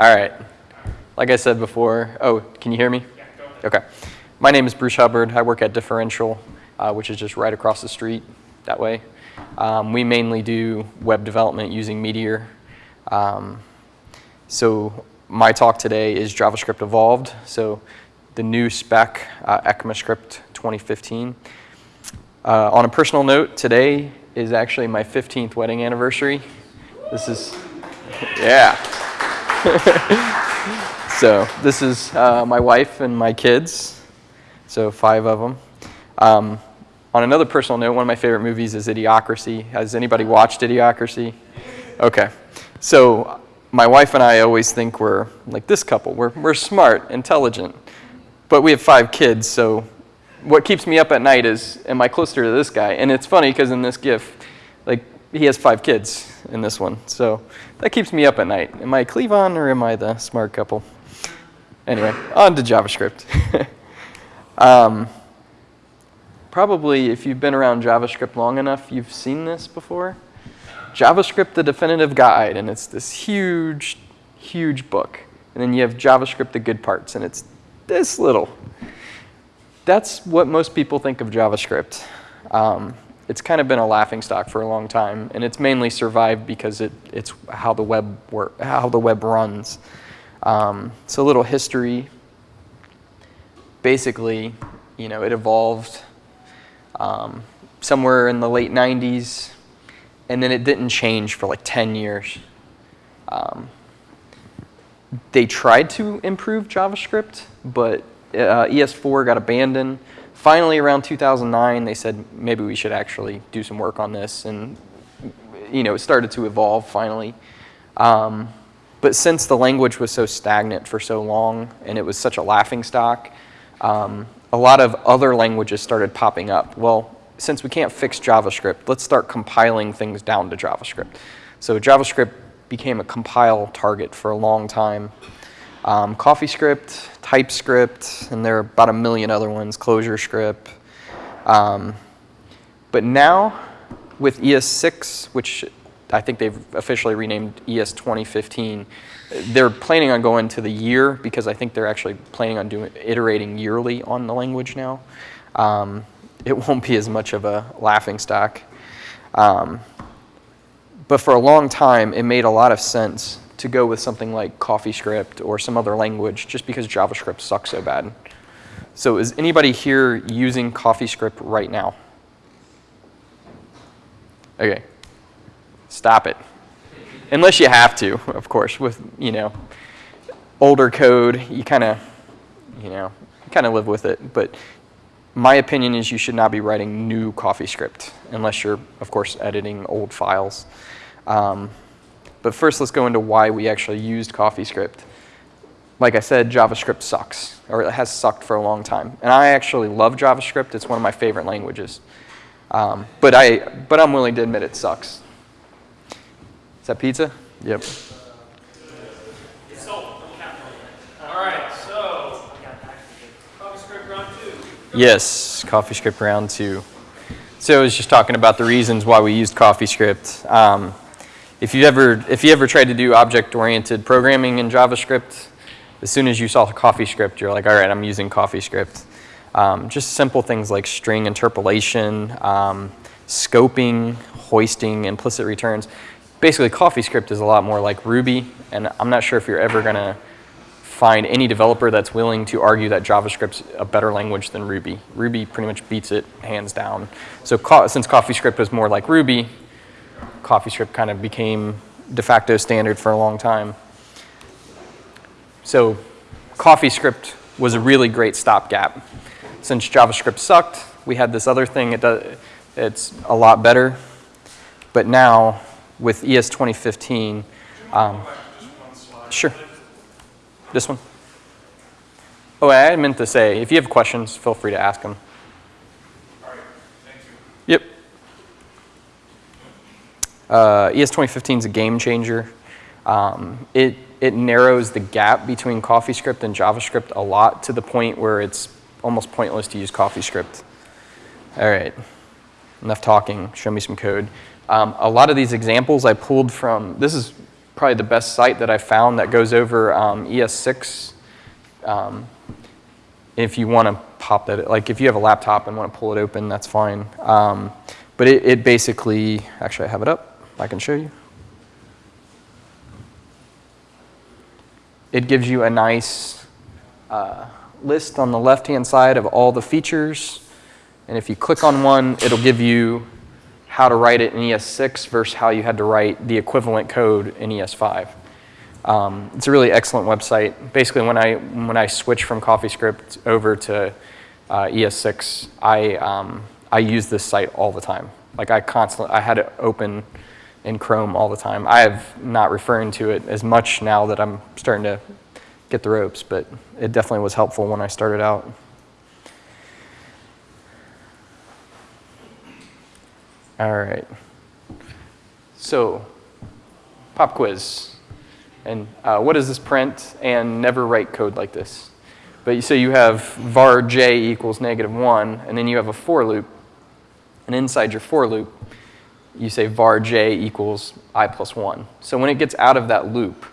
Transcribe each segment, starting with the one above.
All right. Like I said before, oh, can you hear me? Yeah, go ahead. Okay. My name is Bruce Hubbard. I work at Differential, uh, which is just right across the street that way. Um, we mainly do web development using Meteor. Um, so my talk today is JavaScript Evolved. So the new spec, uh, ECMAScript 2015. Uh, on a personal note, today is actually my 15th wedding anniversary. This is, yeah. so this is uh, my wife and my kids, so five of them. Um, on another personal note, one of my favorite movies is Idiocracy. Has anybody watched Idiocracy? Okay. So my wife and I always think we're like this couple. We're, we're smart, intelligent, but we have five kids, so what keeps me up at night is, am I closer to this guy? And it's funny because in this GIF, like, he has five kids in this one. So that keeps me up at night. Am I Cleavon or am I the smart couple? Anyway, on to JavaScript. um, probably if you've been around JavaScript long enough, you've seen this before. JavaScript, the definitive guide, and it's this huge, huge book. And then you have JavaScript, the good parts, and it's this little. That's what most people think of JavaScript. Um, it's kind of been a laughing stock for a long time, and it's mainly survived because it, it's how the web work, how the web runs. Um, so a little history. Basically, you know, it evolved um, somewhere in the late 90s, and then it didn't change for like 10 years. Um, they tried to improve JavaScript, but uh, ES4 got abandoned finally around 2009, they said maybe we should actually do some work on this, and you know, it started to evolve finally. Um, but since the language was so stagnant for so long and it was such a laughing stock, um, a lot of other languages started popping up. Well, since we can't fix JavaScript, let's start compiling things down to JavaScript. So JavaScript became a compile target for a long time. Um, CoffeeScript, TypeScript, and there are about a million other ones, ClojureScript. Um, but now with ES6, which I think they've officially renamed ES 2015, they're planning on going to the year because I think they're actually planning on doing iterating yearly on the language now. Um, it won't be as much of a laughing stock. Um, but for a long time, it made a lot of sense to go with something like CoffeeScript or some other language just because JavaScript sucks so bad. So is anybody here using CoffeeScript right now? Okay, stop it. Unless you have to, of course, with, you know, older code, you kind of, you know, kind of live with it. But my opinion is you should not be writing new CoffeeScript unless you're, of course, editing old files. Um, but first, let's go into why we actually used CoffeeScript. Like I said, JavaScript sucks, or it has sucked for a long time. And I actually love JavaScript. It's one of my favorite languages. Um, but, I, but I'm willing to admit it sucks. Is that pizza? Yep. All right, so CoffeeScript round two. Yes, CoffeeScript round two. So I was just talking about the reasons why we used CoffeeScript. Um, if you ever if you ever tried to do object-oriented programming in JavaScript, as soon as you saw CoffeeScript, you're like, all right, I'm using CoffeeScript. Um, just simple things like string interpolation, um, scoping, hoisting, implicit returns. Basically, CoffeeScript is a lot more like Ruby, and I'm not sure if you're ever going to find any developer that's willing to argue that JavaScript's a better language than Ruby. Ruby pretty much beats it hands down. So since CoffeeScript is more like Ruby, CoffeeScript kind of became de facto standard for a long time. So CoffeeScript was a really great stopgap. Since JavaScript sucked, we had this other thing. It does, it's a lot better. But now, with ES 2015, um, sure. This one? Oh, I meant to say, if you have questions, feel free to ask them. Uh, ES 2015 is a game changer. Um, it, it narrows the gap between CoffeeScript and JavaScript a lot to the point where it's almost pointless to use CoffeeScript. All right, enough talking, show me some code. Um, a lot of these examples I pulled from, this is probably the best site that I found that goes over um, ES6. Um, if you want to pop that, like if you have a laptop and want to pull it open, that's fine. Um, but it, it basically, actually I have it up, I can show you. It gives you a nice uh, list on the left-hand side of all the features. And if you click on one, it'll give you how to write it in ES6 versus how you had to write the equivalent code in ES5. Um, it's a really excellent website. Basically, when I when I switched from CoffeeScript over to uh, ES6, I um, I use this site all the time. Like I constantly, I had it open in Chrome all the time. I have not referring to it as much now that I'm starting to get the ropes, but it definitely was helpful when I started out. All right. So, pop quiz. And uh, what does this print? And never write code like this. But so you have var j equals negative 1, and then you have a for loop. And inside your for loop, you say var j equals i plus 1. So when it gets out of that loop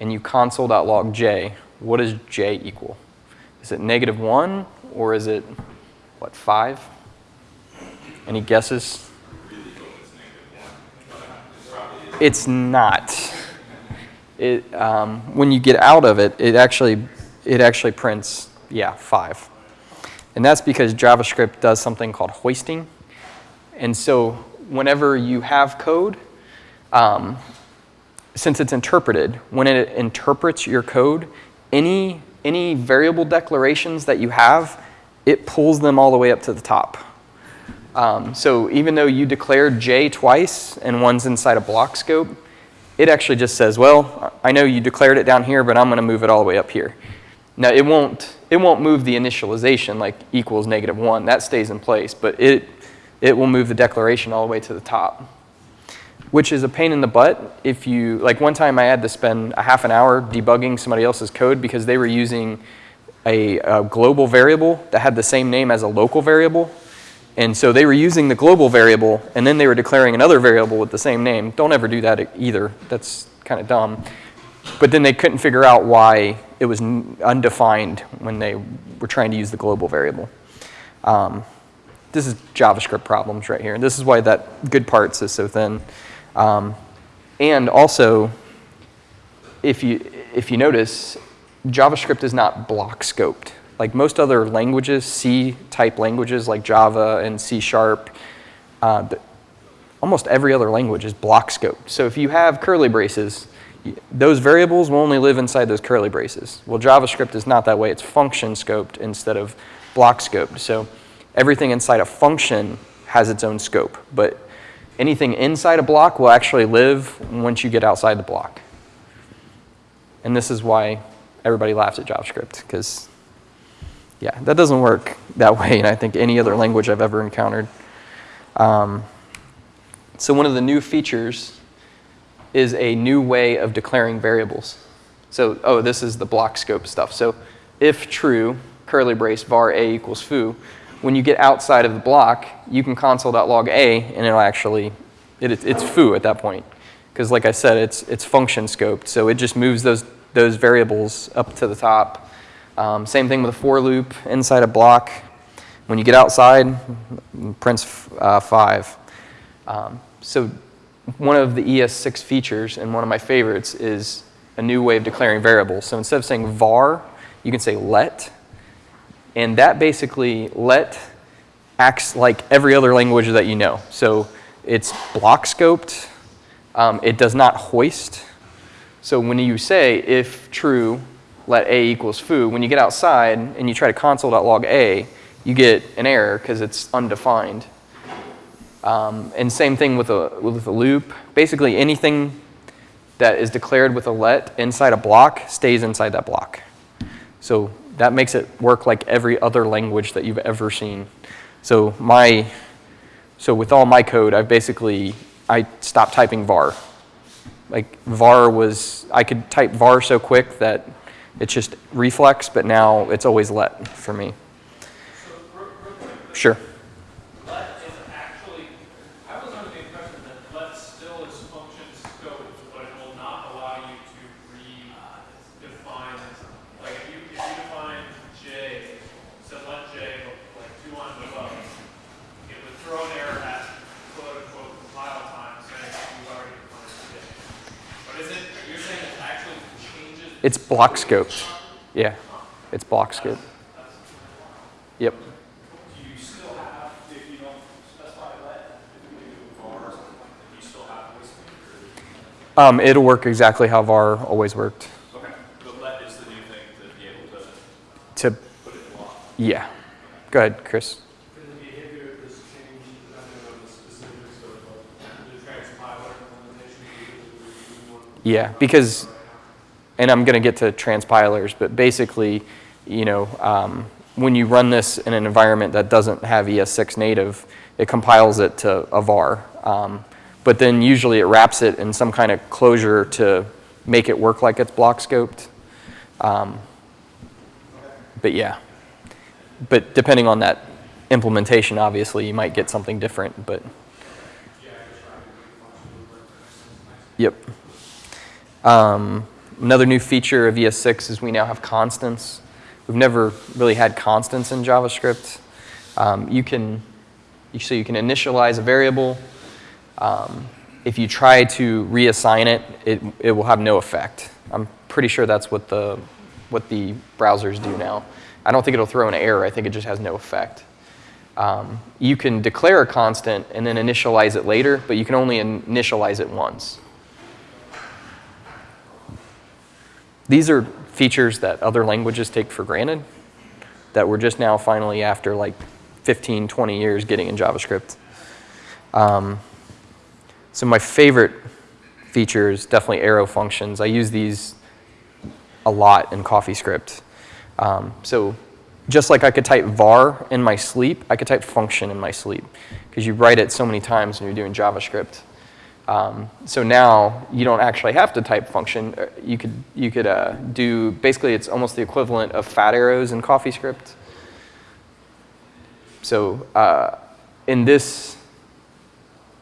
and you console.log j, what does j equal? Is it negative 1 or is it, what, 5? Any guesses? It's not. It, um, when you get out of it, it actually, it actually prints, yeah, 5. And that's because JavaScript does something called hoisting. And so whenever you have code, um, since it's interpreted, when it interprets your code, any, any variable declarations that you have, it pulls them all the way up to the top. Um, so even though you declared J twice and one's inside a block scope, it actually just says, well, I know you declared it down here, but I'm going to move it all the way up here. Now, it won't, it won't move the initialization like equals negative 1. That stays in place, but it, it will move the declaration all the way to the top, which is a pain in the butt if you, like one time I had to spend a half an hour debugging somebody else's code because they were using a, a global variable that had the same name as a local variable. And so they were using the global variable, and then they were declaring another variable with the same name. Don't ever do that either. That's kind of dumb. But then they couldn't figure out why it was undefined when they were trying to use the global variable. Um, this is JavaScript problems right here. And this is why that good parts is so thin. Um, and also, if you, if you notice, JavaScript is not block scoped. Like most other languages, C-type languages like Java and C Sharp, uh, almost every other language is block scoped. So if you have curly braces, those variables will only live inside those curly braces. Well, JavaScript is not that way. It's function scoped instead of block scoped. So everything inside a function has its own scope, but anything inside a block will actually live once you get outside the block. And this is why everybody laughs at JavaScript, because yeah, that doesn't work that way in I think any other language I've ever encountered. Um, so one of the new features is a new way of declaring variables. So, oh, this is the block scope stuff. So if true, curly brace var a equals foo, when you get outside of the block, you can console.log a, and it'll actually, it, it's foo at that point. Because like I said, it's, it's function scoped. So it just moves those, those variables up to the top. Um, same thing with a for loop inside a block. When you get outside, prints uh, 5. Um, so one of the ES6 features, and one of my favorites, is a new way of declaring variables. So instead of saying var, you can say let, and that basically let acts like every other language that you know. So it's block scoped. Um, it does not hoist. So when you say if true, let a equals foo, when you get outside and you try to console.log a, you get an error because it's undefined. Um, and same thing with a, with a loop. Basically anything that is declared with a let inside a block stays inside that block. So that makes it work like every other language that you've ever seen. So my, so with all my code, I've basically, I stopped typing var. Like var was, I could type var so quick that it's just reflex, but now it's always let for me. So, real, real quick, Sure. let is actually, I was under the impression that let still is function scoped, but it will not It's block scoped. Yeah, it's block scoped. Yep. Do you still have, if you don't specify let, if you do var or something like that, do you still have voice link Um, it'll work exactly how VAR always worked. Okay, but let is the new thing to be able to To, put it in block. yeah. Go ahead, Chris. Can the behavior of this change depending on the specifics of the transpiler implementation? because we Yeah, because, and I'm going to get to transpilers, but basically, you know, um, when you run this in an environment that doesn't have ES6 native, it compiles it to a var. Um, but then usually it wraps it in some kind of closure to make it work like it's block scoped. Um, but yeah, but depending on that implementation, obviously, you might get something different, but. Yep. Um, another new feature of ES6 is we now have constants. We've never really had constants in JavaScript. Um, you can, so you can initialize a variable. Um, if you try to reassign it, it, it will have no effect. I'm pretty sure that's what the, what the browsers do now. I don't think it'll throw an error. I think it just has no effect. Um, you can declare a constant and then initialize it later, but you can only initialize it once. These are features that other languages take for granted that we're just now finally, after like 15, 20 years, getting in JavaScript. Um, so my favorite feature is definitely arrow functions. I use these a lot in CoffeeScript. Um, so just like I could type var in my sleep, I could type function in my sleep because you write it so many times when you're doing JavaScript. Um, so now you don't actually have to type function. Uh, You could, you could uh, do, basically it's almost the equivalent of fat arrows in CoffeeScript. So uh, in this,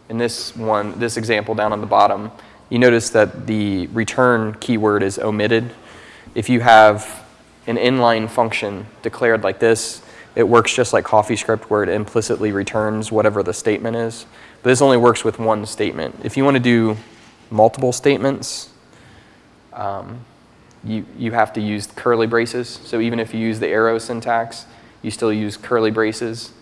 in this one, this example down on the bottom, you notice that the return keyword is omitted. If you have an inline function declared like this, it works just like CoffeeScript where it implicitly returns whatever the statement is. But this only works with one statement. If you want to do multiple statements, um, you, you have to use curly braces. So even if you use the arrow syntax, you still use curly braces.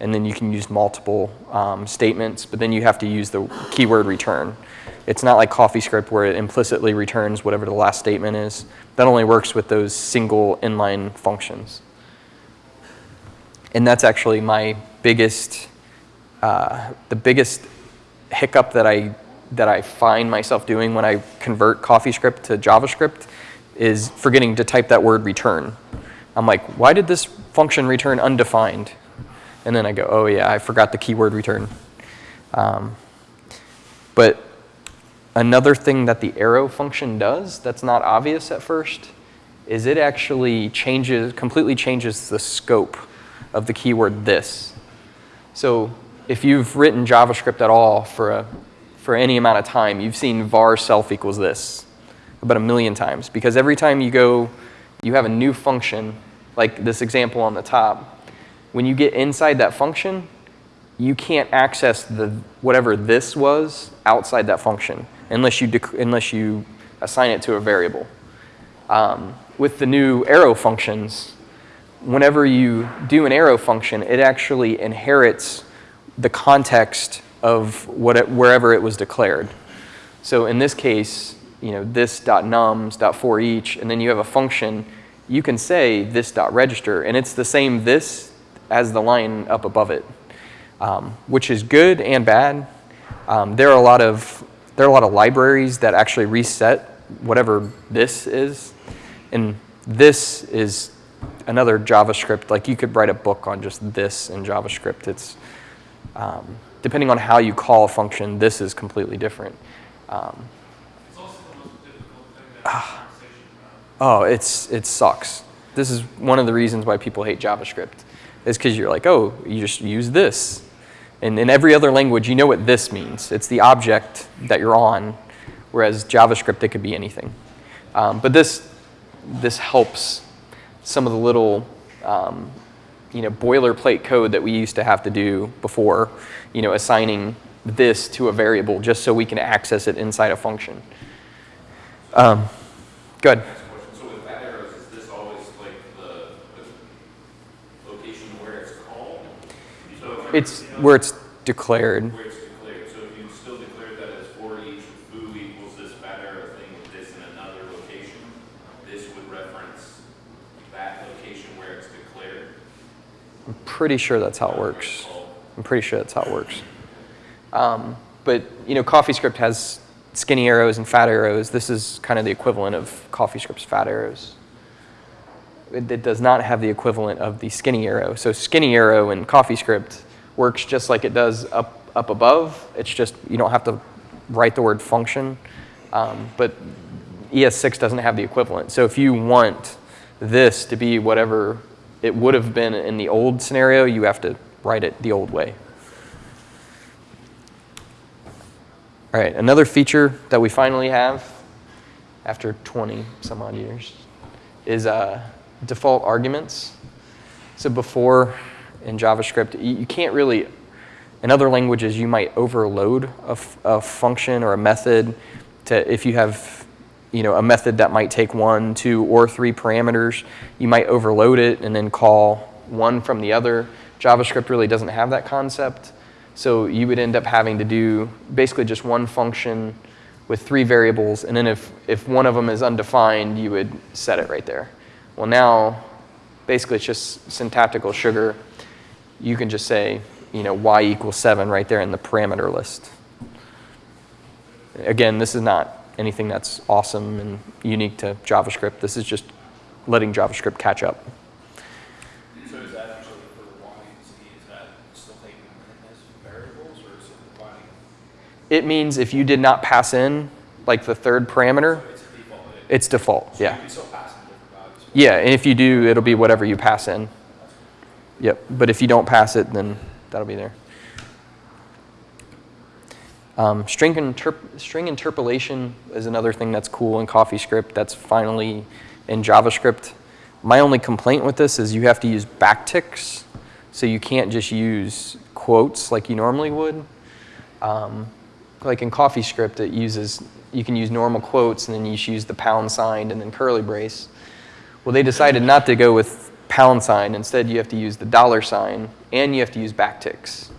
And then you can use multiple um, statements, but then you have to use the keyword return. It's not like CoffeeScript where it implicitly returns whatever the last statement is. That only works with those single inline functions. And that's actually my biggest, uh, the biggest hiccup that I, that I find myself doing when I convert CoffeeScript to JavaScript is forgetting to type that word return. I'm like, why did this function return undefined? And then I go, oh yeah, I forgot the keyword return. Um, but another thing that the arrow function does that's not obvious at first is it actually changes, completely changes the scope of the keyword this. So if you've written JavaScript at all for, a, for any amount of time, you've seen var self equals this about a million times. Because every time you go, you have a new function, like this example on the top, when you get inside that function, you can't access the whatever this was outside that function unless you, unless you assign it to a variable. Um, with the new arrow functions, whenever you do an arrow function, it actually inherits the context of what it, wherever it was declared. So in this case, you know, this nums for each, and then you have a function, you can say this register, and it's the same this as the line up above it, um, which is good and bad. Um, there are a lot of there are a lot of libraries that actually reset whatever this is, and this is another JavaScript. Like you could write a book on just this in JavaScript. It's um, depending on how you call a function, this is completely different. Um, It's also the most difficult thing to have a about. oh, it's it sucks. This is one of the reasons why people hate JavaScript. Is because you're like, oh, you just use this. And in every other language, you know what this means. It's the object that you're on, whereas JavaScript, it could be anything. Um, but this, this helps some of the little um, you know, boilerplate code that we used to have to do before, you know, assigning this to a variable just so we can access it inside a function. Um, good. So with fat is this always like the, the location where it's called? So it's, where it's declared. Where it's pretty sure that's how it works. I'm pretty sure that's how it works. Um, but you know, CoffeeScript has skinny arrows and fat arrows. This is kind of the equivalent of CoffeeScript's fat arrows. It, it does not have the equivalent of the skinny arrow. So skinny arrow in CoffeeScript works just like it does up up above. It's just you don't have to write the word function. Um, but ES6 doesn't have the equivalent. So if you want this to be whatever it would have been in the old scenario, you have to write it the old way. All right, another feature that we finally have after 20 some odd years is uh, default arguments. So before in JavaScript, you, can't really, in other languages, you might overload a, a function or a method to, if you have, you know, a method that might take one, two, or three parameters, you might overload it and then call one from the other. JavaScript really doesn't have that concept. So you would end up having to do basically just one function with three variables, and then if, if one of them is undefined, you would set it right there. Well, now, basically it's just syntactical sugar. You can just say, you know, y equals 7 right there in the parameter list. Again, this is not anything that's awesome and unique to JavaScript. This is just letting JavaScript catch up. So is that actually for Y and Z, is that still taking variables or is it means if you did not pass in, like the third parameter, It's default. it's default, So yeah. You can still pass in different values. Yeah, and if you do, it'll be whatever you pass in. Yep, but if you don't pass it, then that'll be there. Um, string, interp- string interpolation is another thing that's cool in CoffeeScript that's finally in JavaScript. My only complaint with this is you have to use backticks, so you can't just use quotes like you normally would. Um, like in CoffeeScript, it uses you can use normal quotes and then you use the pound sign and then curly brace. Well, they decided not to go with pound sign. Instead, you have to use the dollar sign and you have to use backticks.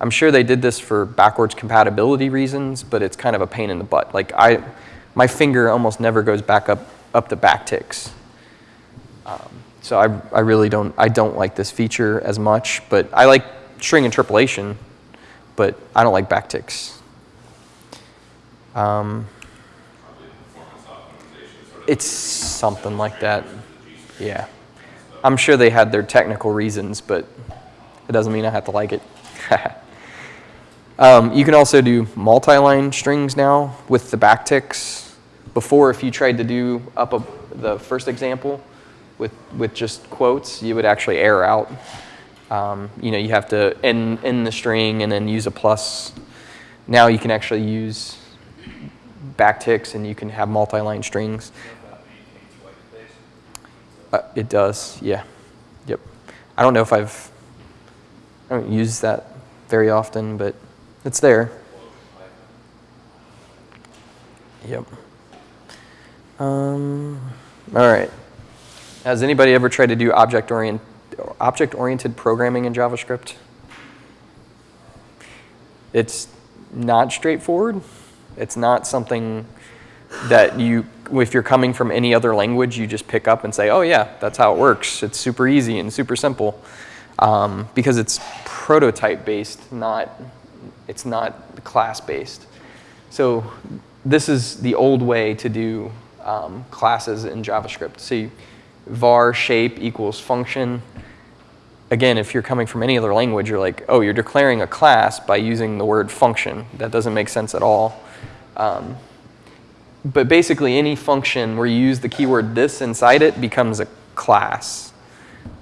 I'm sure they did this for backwards compatibility reasons, but it's kind of a pain in the butt. Like I, my finger almost never goes back up up the backticks. Um, so I, I really don't I don't like this feature as much, but I like string interpolation, but I don't like backticks. Um, it's something like that. Yeah. I'm sure they had their technical reasons, but it doesn't mean I have to like it. um, you can also do multi-line strings now with the backticks. Before, if you tried to do up a, the first example with, with just quotes, you would actually error out. Um, you know, you have to end, end the string and then use a plus. Now you can actually use backticks and you can have multi-line strings. Uh, it does, yeah. Yep. I don't know if I've, I don't use that very often, but it's there. Yep. Um, all right. Has anybody ever tried to do object orient, object oriented programming in JavaScript? It's not straightforward. It's not something that you, if you're coming from any other language, you just pick up and say, oh yeah, that's how it works. It's super easy and super simple. Um, because it's prototype based, not, it's not class based. So this is the old way to do um, classes in JavaScript. See, var shape equals function. Again, if you're coming from any other language, you're like, oh, you're declaring a class by using the word function. That doesn't make sense at all. Um, but basically, any function where you use the keyword this inside it becomes a class.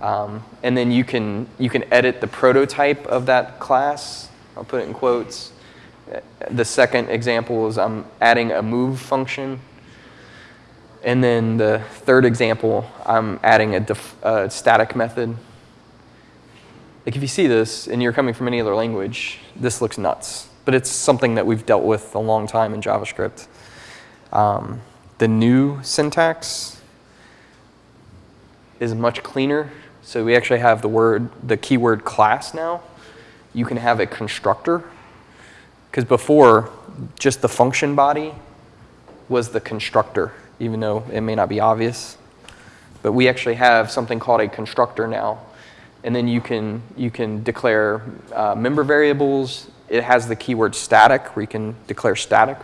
Um, and then you can, you can edit the prototype of that class. I'll put it in quotes. The second example is I'm adding a move function. And then the third example, I'm adding a, a static method. Like if you see this and you're coming from any other language, this looks nuts. But it's something that we've dealt with a long time in JavaScript. Um, the new syntax is much cleaner. So we actually have the word, the keyword class now. You can have a constructor. Because before, just the function body was the constructor, even though it may not be obvious. But we actually have something called a constructor now. And then you can, you can declare uh, member variables. It has the keyword static, where you can declare static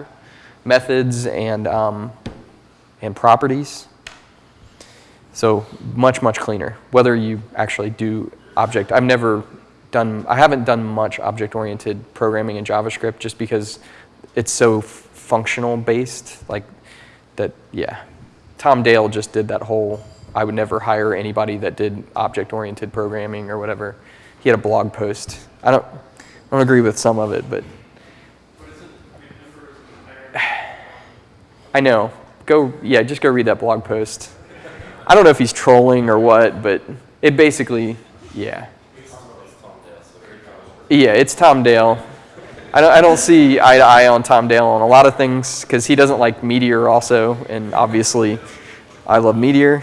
methods and, um, and properties. So much, much cleaner. Whether you actually do object, I've never done, I haven't done much object-oriented programming in JavaScript just because it's so functional based, like that, yeah. Tom Dale just did that whole, I would never hire anybody that did object-oriented programming or whatever. He had a blog post. I don't, I don't agree with some of it, but. I know. Go, yeah, just go read that blog post. I don't know if he's trolling or what, but it basically, yeah. Yeah, it's Tom Dale. I don't, I don't see eye to eye on Tom Dale on a lot of things because he doesn't like Meteor also, and obviously I love Meteor,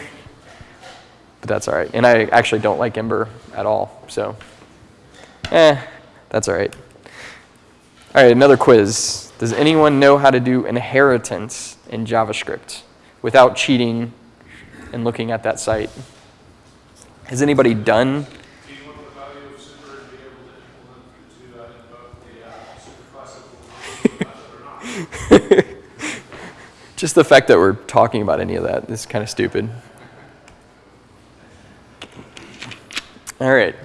but that's all right. And I actually don't like Ember at all, so eh, that's all right. All right, another quiz. Does anyone know how to do inheritance in JavaScript without cheating and looking at that site? Has anybody done? Do you want the value of super and be able to implement to, uh, invoke the, uh, super classical method or not? Just the fact that we're talking about any of that is kind of stupid. All right,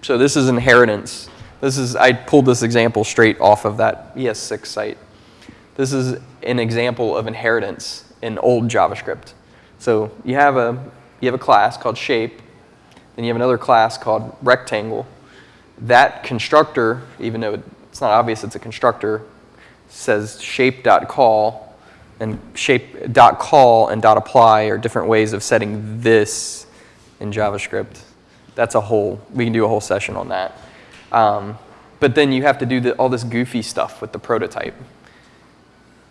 so this is inheritance. This is, I pulled this example straight off of that ES6 site. This is an example of inheritance in old JavaScript. So you have a, you have a class called shape, then you have another class called rectangle. That constructor, even though it's not obvious it's a constructor, says shape.call, and shape.call and dot .apply are different ways of setting this in JavaScript. That's a whole, we can do a whole session on that. Um, but then you have to do the, all this goofy stuff with the prototype.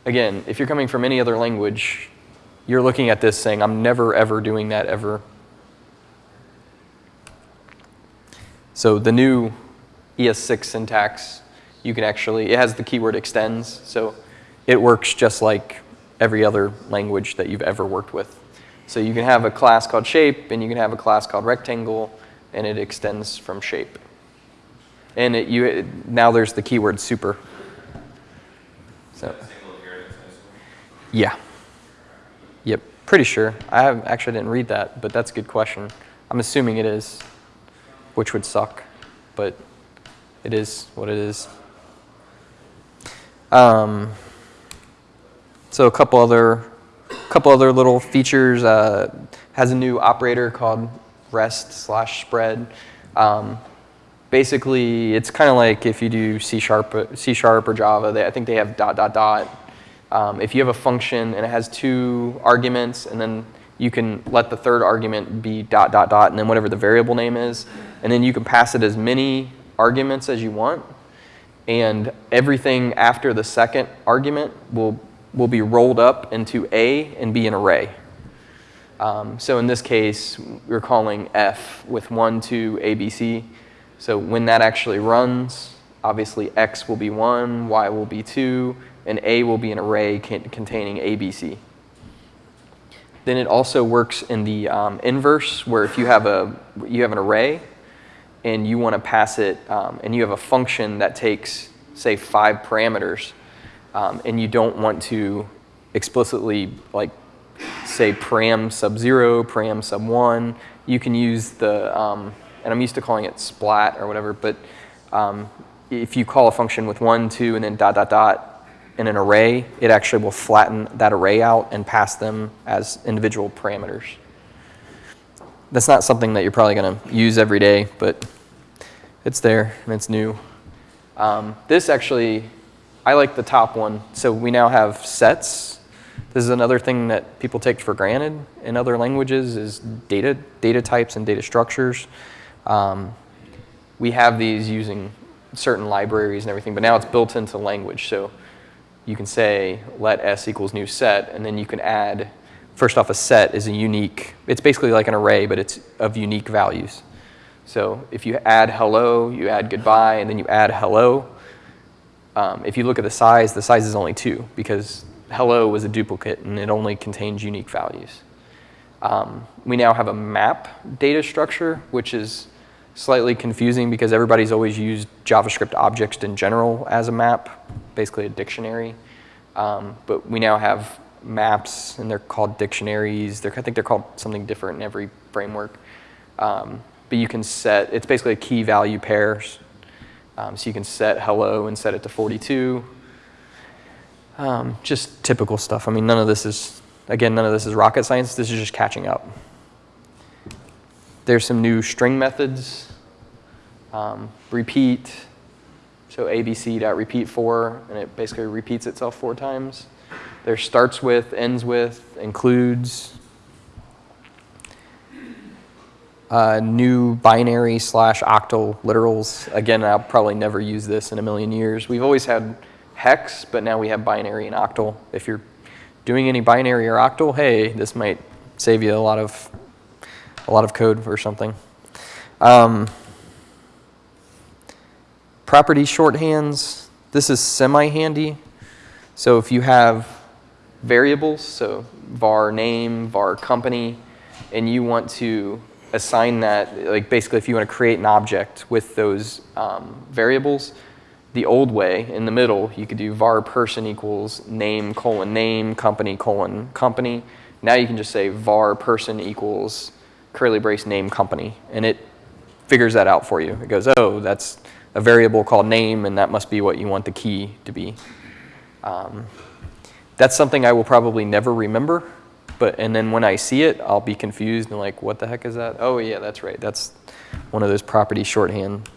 Again, if you're coming from any other language, you're looking at this saying, I'm never ever doing that ever. So the new ES6 syntax, you can actually, it has the keyword extends, so it works just like every other language that you've ever worked with. So you can have a class called shape, and you can have a class called rectangle, and it extends from shape. And it, you, it- now there's the keyword super. So, yeah. Yep, pretty sure. I have, actually didn't read that, but that's a good question. I'm assuming it is, which would suck, but it is what it is. Um, so a couple other, couple other little features. Uh, has a new operator called rest slash spread. Um, basically, it's kind of like if you do C sharp, C sharp or Java. They, I think they have dot dot dot. Um, if you have a function and it has two arguments, and then you can let the third argument be dot dot dot, and then whatever the variable name is, and then you can pass it as many arguments as you want, and everything after the second argument will will be rolled up into A and be an array. Um, so in this case, we're calling f with 1, 2, a, b, c. So when that actually runs, obviously x will be 1, y will be 2, and a will be an array containing a, b, c. Then it also works in the um, inverse, where if you have, a, you have an array and you want to pass it, um, and you have a function that takes, say, five parameters, um, and you don't want to explicitly like say param sub zero, param sub one, you can use the, um, and I'm used to calling it splat or whatever, but um, if you call a function with one, two, and then dot, dot, dot in an array, it actually will flatten that array out and pass them as individual parameters. That's not something that you're probably going to use every day, but it's there and it's new. Um, this actually, I like the top one. So we now have sets. This is another thing that people take for granted in other languages is data, data types and data structures. Um, we have these using certain libraries and everything, but now it's built into language. So you can say let s equals new set, and then you can add, first off, a set is a unique, it's basically like an array, but it's of unique values. So if you add hello, you add goodbye, and then you add hello. Um, if you look at the size, the size is only two because hello was a duplicate and it only contains unique values. Um, we now have a map data structure, which is slightly confusing because everybody's always used JavaScript objects in general as a map, basically a dictionary. Um, but we now have maps, and they're called dictionaries. They're, I think they're called something different in every framework. Um, but you can set, it's basically a key value pairs. Um, so you can set hello and set it to 42. Um, just typical stuff. I mean, none of this is, again, none of this is rocket science. This is just catching up. There's some new string methods. Um, repeat, so abc.repeat4, and it basically repeats itself four times. There starts with, ends with, includes. Uh, new binary slash octal literals. Again, I'll probably never use this in a million years. We've always had hex, but now we have binary and octal. If you're doing any binary or octal, hey, this might save you a lot of a lot of code or something. Um, property shorthands. This is semi-handy. So if you have variables, so var name, var company, and you want to assign that, like basically if you want to create an object with those um, variables, the old way in the middle, you could do var person equals name colon name, company colon company. Now you can just say var person equals curly brace name company, and it figures that out for you. It goes, oh, that's a variable called name, and that must be what you want the key to be. Um, that's something I will probably never remember, but and then when I see it, I'll be confused and like, what the heck is that? Oh yeah, that's right. That's one of those property shorthand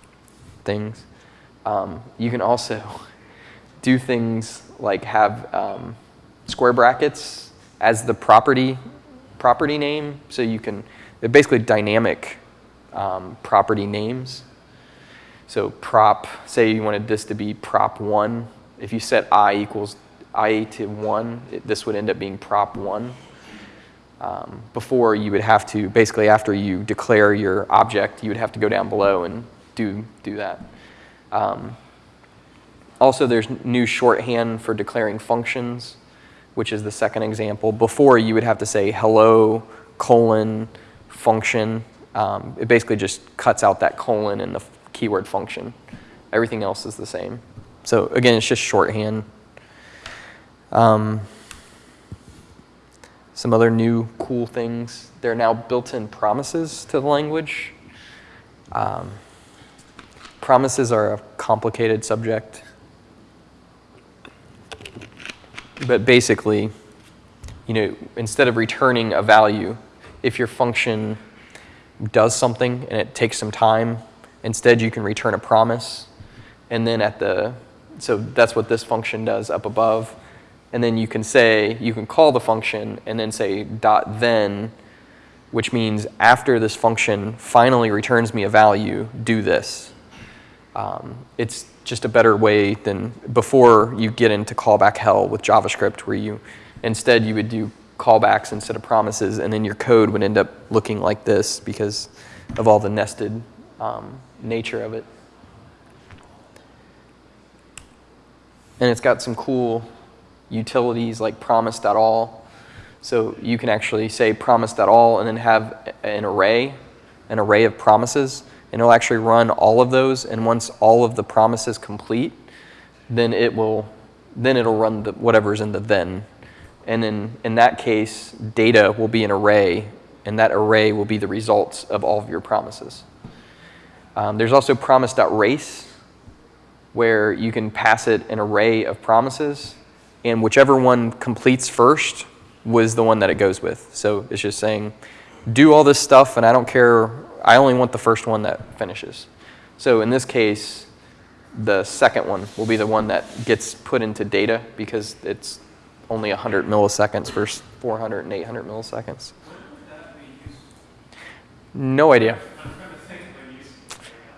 things. Um, you can also do things like have um, square brackets as the property property name, so you can they're basically dynamic um, property names. So prop, say you wanted this to be prop one. If you set i equals i to one, it, this would end up being prop one. Um, before you would have to, basically after you declare your object, you would have to go down below and do, do that. Um, also, there's new shorthand for declaring functions, which is the second example. Before, you would have to say hello, colon, function. Um, it basically just cuts out that colon and the keyword function. Everything else is the same. So again, it's just shorthand. Um, some other new cool things. There are now built-in promises to the language. Um, promises are a complicated subject. But basically, you know, instead of returning a value, if your function does something and it takes some time, instead you can return a promise. And then at the, so that's what this function does up above. And then you can say, you can call the function and then say dot then, which means after this function finally returns me a value, do this. Um, it's just a better way than before you get into callback hell with JavaScript where you, instead you would do callbacks instead of promises, and then your code would end up looking like this because of all the nested um, nature of it. And it's got some cool utilities like promise.all. So you can actually say promise.all and then have an array, an array of promises, and it'll actually run all of those. And once all of the promises complete, then it will, then it'll run the, whatever's in the then and then in that case, data will be an array, and that array will be the results of all of your promises. Um, there's also promise.race, where you can pass it an array of promises, and whichever one completes first was the one that it goes with. So it's just saying, do all this stuff, and I don't care, I only want the first one that finishes. So in this case, the second one will be the one that gets put into data because it's only 100 milliseconds versus 400 and 800 milliseconds. No idea.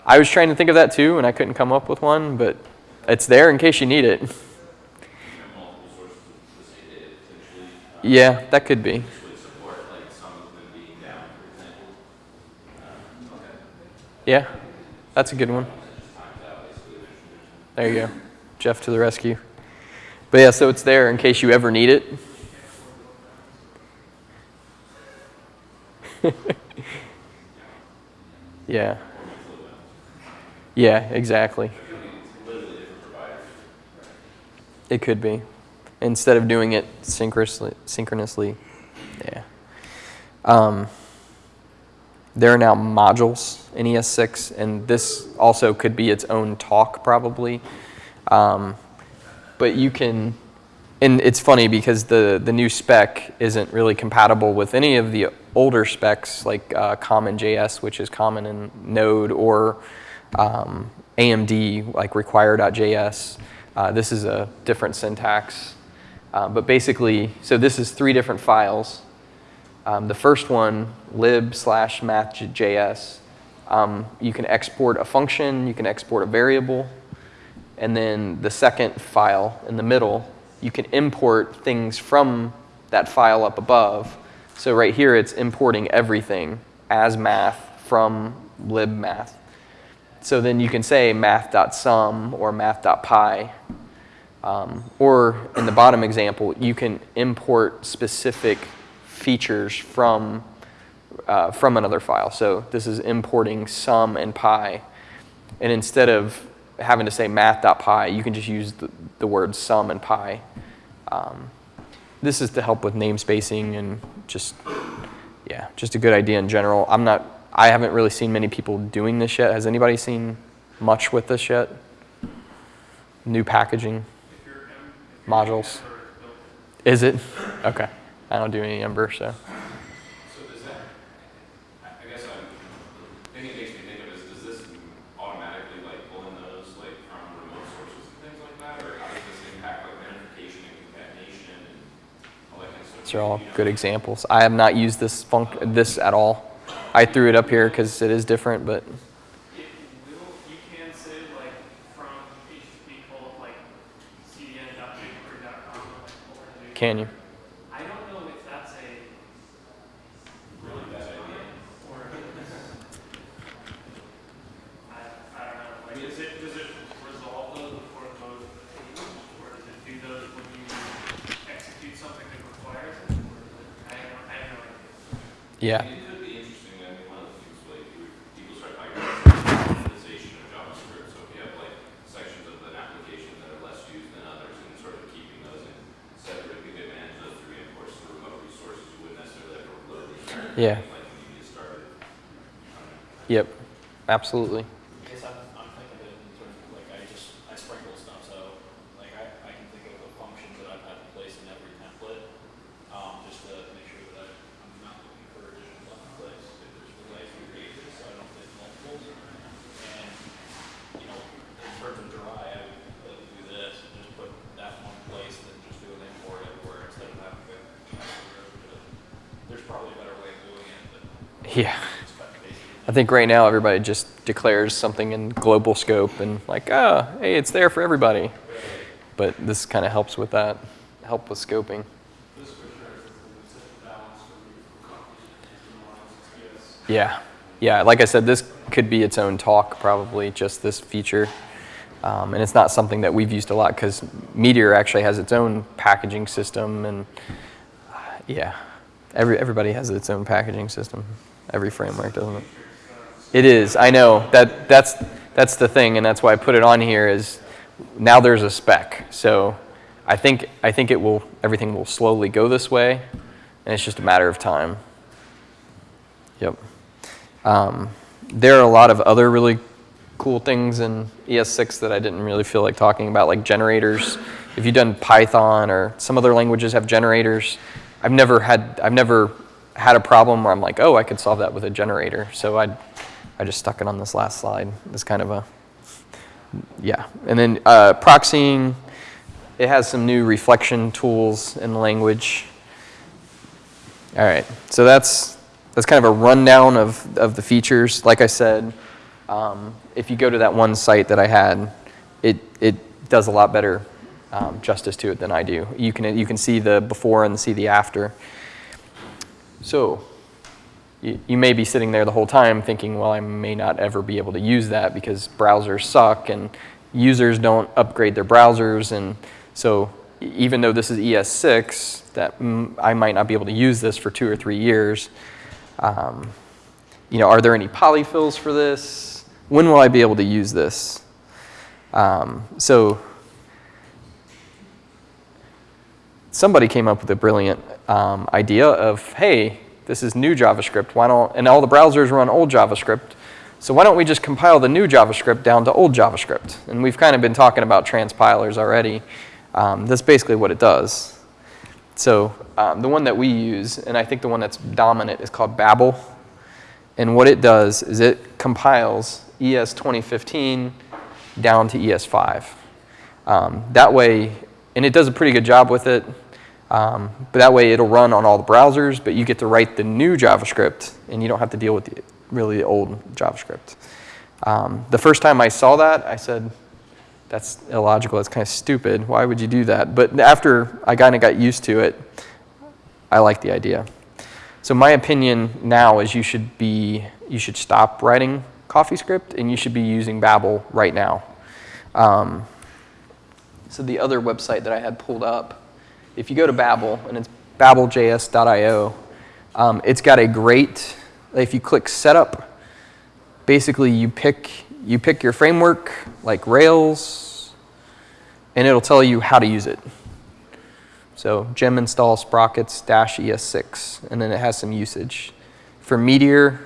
I was trying to think of that too, and I couldn't come up with one, but it's there in case you need it. Yeah, that could be. Yeah, that's a good one. There you go. Jeff to the rescue. But yeah, so it's there in case you ever need it. yeah. Yeah, exactly. It could be. Instead of doing it synchronously, synchronously yeah. Um, there are now modules in ES6, and this also could be its own talk probably. Um, but you can, and it's funny because the, the new spec isn't really compatible with any of the older specs like uh, CommonJS, which is common in Node, or um, AMD, like require.js. Uh, this is a different syntax. Uh, but basically, so this is three different files. Um, the first one, lib slash math.js, um, you can export a function, you can export a variable, and then the second file in the middle, you can import things from that file up above. So right here, it's importing everything as math from libmath. So then you can say math.sum or math.pi. Um, or in the bottom example, you can import specific features from, uh, from another file. So this is importing sum and pi. And instead of having to say math.pi, you can just use the, the words sum and pi. Um, this is to help with namespacing and just, yeah, just a good idea in general. I'm not, I haven't really seen many people doing this yet. Has anybody seen much with this yet? New packaging, modules. Is it? Okay. I don't do any Ember, so. So does that, I I guess I'm, the thing makes me think of is, does this automatically like pull in those like from remote sources and things like that? Or how does this impact like identification and concatenation and all that kind of stuff? These are all good examples. I have not used this func this at all. I threw it up here because it is different, but It will, you can say like from HTTP colon like cdn.bigquery.com or can you? I don't know if that's a really bad idea or I, I don't know. Like, is it does it resolve those before it goes to or does it do those when you execute something that requires it? Or it, I no, I have no idea. Yeah. It could be interesting, I mean, one of the things like, you- people start talking about standardization of JavaScript, so if you have like sections of an application that are less used than others, and sort of keeping those in separate, you could manage those through imports to remote resources, you wouldn't necessarily have to load these. Yeah. Yep. Absolutely. I guess I'm, I'm thinking of it in terms of like, I just, I sprinkle stuff, so, like, I, I can think of the functions that I've had to place in every template, um, just to make sure that I'm not looking for additional left place, if there's the way to create this, so I don't hit multiples. And, you know, in terms of dry, I would, I would do this, and just put that one place, then just do an import everywhere instead of having to, you know, go to the- there's probably a better way of doing it, but Yeah. it's kind of basic. I think right now everybody just declares something in global scope and like, ah, hey, it's there for everybody. But this kind of helps with that, help with scoping. Yeah. Yeah, like I said, this could be its own talk, probably, just this feature. Um, and it's not something that we've used a lot because Meteor actually has its own packaging system. And uh, yeah, every, everybody has its own packaging system, every framework, doesn't it? It is, I know. That, that's, that's the thing, and that's why I put it on here is now there's a spec. So I think, I think it will, everything will slowly go this way, and it's just a matter of time. Yep. Um, there are a lot of other really cool things in ES6 that I didn't really feel like talking about, like generators. If you've done Python or some other languages have generators, I've never had I've never had a problem where I'm like, oh, I could solve that with a generator. So I I just stuck it on this last slide. It's kind of a yeah. And then uh, proxying, it has some new reflection tools in the language. All right, so that's that's kind of a rundown of, of the features. Like I said, um, if you go to that one site that I had, it, it does a lot better um, justice to it than I do. You can, you can see the before and see the after. So, you, you may be sitting there the whole time thinking, well, I may not ever be able to use that because browsers suck and users don't upgrade their browsers. And so even though this is ES6, that mm, I might not be able to use this for two or three years. Um, you know, are there any polyfills for this? When will I be able to use this? Um, so somebody came up with a brilliant um, idea of, hey, this is new JavaScript. Why don't, and all the browsers run old JavaScript. So why don't we just compile the new JavaScript down to old JavaScript? And we've kind of been talking about transpilers already. Um, that's basically what it does. So um, the one that we use, and I think the one that's dominant, is called Babel. And what it does is it compiles ES 2015 down to ES5. Um, that way, and it does a pretty good job with it. Um, but that way it'll run on all the browsers, but you get to write the new JavaScript and you don't have to deal with the, really the old JavaScript. Um, the first time I saw that, I said, that's illogical, that's kind of stupid. Why would you do that? But after I kind of got used to it, I like the idea. So my opinion now is you should be, you should stop writing CoffeeScript and you should be using Babel right now. Um, so the other website that I had pulled up, if you go to Babel, and it's babeljs.io, um, it's got a great, if you click setup, basically you pick, you pick your framework, like Rails, and it'll tell you how to use it. So gem install sprockets dash ES6, and then it has some usage. For Meteor,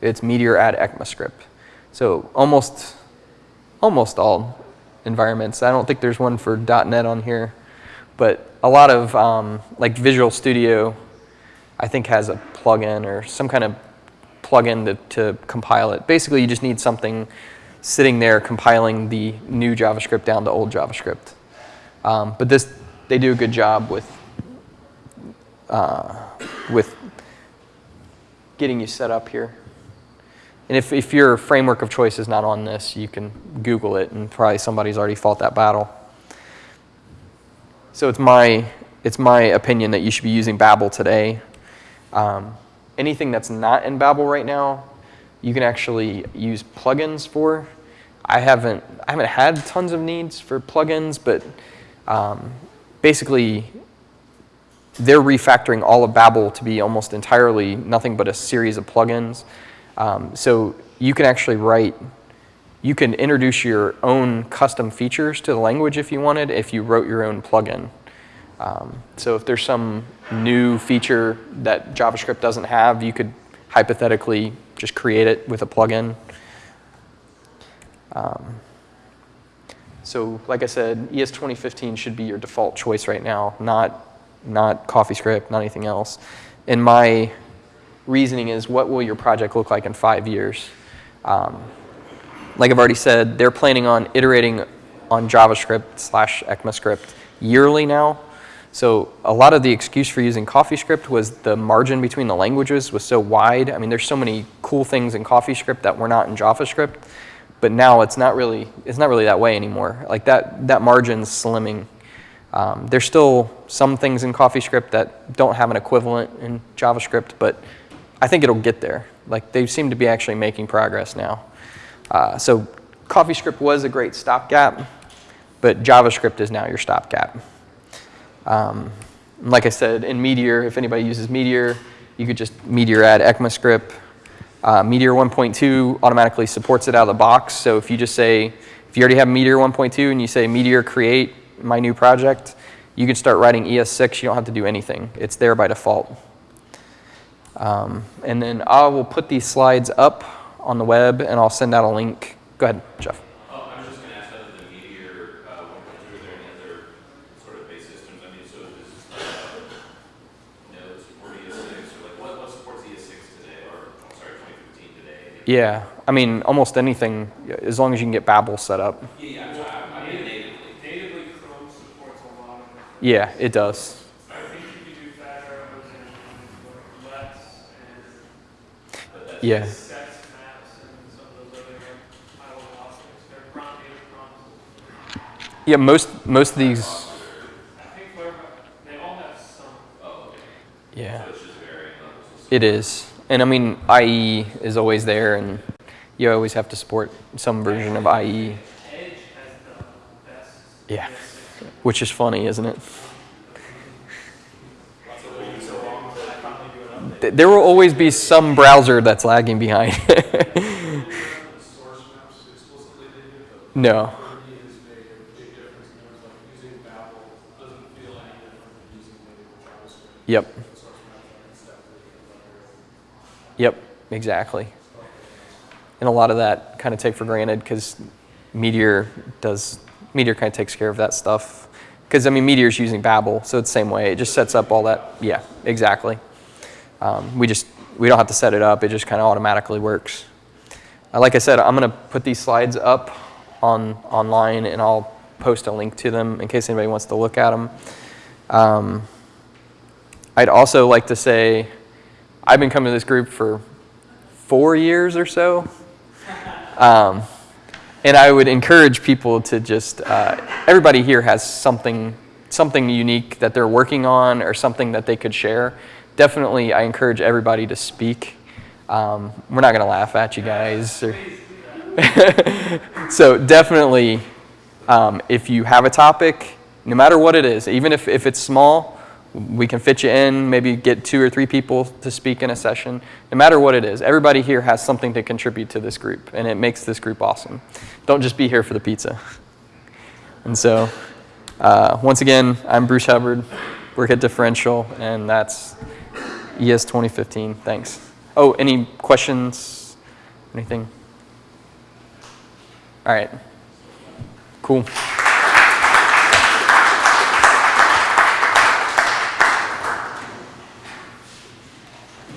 it's Meteor add ECMAScript. So almost, almost all environments. I don't think there's one for .NET on here, but a lot of um, like Visual Studio, I think has a plugin or some kind of plugin to, to compile it. Basically, you just need something sitting there compiling the new JavaScript down to old JavaScript. Um, but this, they do a good job with uh, with getting you set up here. And if, if your framework of choice is not on this, you can Google it, and probably somebody's already fought that battle. So it's my, it's my opinion that you should be using Babel today. Um, anything that's not in Babel right now, you can actually use plugins for. I haven't, I haven't had tons of needs for plugins, but um, basically they're refactoring all of Babel to be almost entirely nothing but a series of plugins. Um, so you can actually write, you can introduce your own custom features to the language if you wanted, if you wrote your own plugin. Um, so if there's some new feature that JavaScript doesn't have, you could hypothetically just create it with a plugin. Um, so like I said, ES 2015 should be your default choice right now, not, not CoffeeScript, not anything else. And my reasoning is what will your project look like in five years? Um, like I've already said, they're planning on iterating on JavaScript slash ECMAScript yearly now. So a lot of the excuse for using CoffeeScript was the margin between the languages was so wide. I mean, there's so many cool things in CoffeeScript that were not in JavaScript, but now it's not really it's not really that way anymore. Like that that margin's slimming. Um, there's still some things in CoffeeScript that don't have an equivalent in JavaScript, but I think it'll get there. Like they seem to be actually making progress now. Uh, so CoffeeScript was a great stopgap, but JavaScript is now your stopgap. Um, like I said, in Meteor, if anybody uses Meteor, you could just Meteor add ECMAScript. Uh, Meteor 1.2 automatically supports it out of the box. So if you just say, if you already have Meteor 1.2 and you say Meteor create my new project, you can start writing ES6. You don't have to do anything. It's there by default. Um, and then I will put these slides up on the web and I'll send out a link. Go ahead, Jeff. Oh, I was just gonna ask other than Meteor, uh, one point two, are there any other sort of base systems? I mean, so is, uh, Node support ES six, or like, what, what supports ES six today, or, I'm sorry, twenty fifteen today? Yeah, I mean, almost anything, as long as you can get Babel set up. Yeah, yeah, I'm, I'm- I mean, natively. Natively Chrome supports a lot of it. Yeah, it does. I think you could do better and and less and Yeah. sets maps and some of those other like high level options. They're Chrome native Chrome. Yeah, most, most of these, I think Firefox, they all have some. Oh, yeah, it's just varying levels. it is. And I mean, IE is always there, and you always have to support some version of IE, Edge has the best. Yeah. which is funny, isn't it? Lots of waiting so long to finally do an update. Th- There will always be some browser that's lagging behind. The source maps explicitly needed, but no. for me, has made a big difference in terms of using Babel doesn't feel any different than using native JavaScript. Yep. The source maps are inseparable. Yep. Exactly. And a lot of that kind of take for granted because Meteor does Meteor kind of takes care of that stuff. Because I mean, Meteor's using Babel, so it's the same way. It just sets up all that. Yeah, exactly. Um, we just we don't have to set it up. It just kind of automatically works. Uh, like I said, I'm gonna put these slides up on online, and I'll post a link to them in case anybody wants to look at them. Um, I'd also like to say, I've been coming to this group for four years or so. Um, and I would encourage people to just, uh, everybody here has something, something unique that they're working on or something that they could share. Definitely, I encourage everybody to speak. Um, we're not going to laugh at you guys. So definitely, um, if you have a topic, no matter what it is, even if, if it's small, we can fit you in, maybe get two or three people to speak in a session. No matter what it is, everybody here has something to contribute to this group, and it makes this group awesome. Don't just be here for the pizza. And so, uh, once again, I'm Bruce Hubbard. Work at Differential, and that's ES 2015. Thanks. Oh, any questions? Anything? All right. Cool.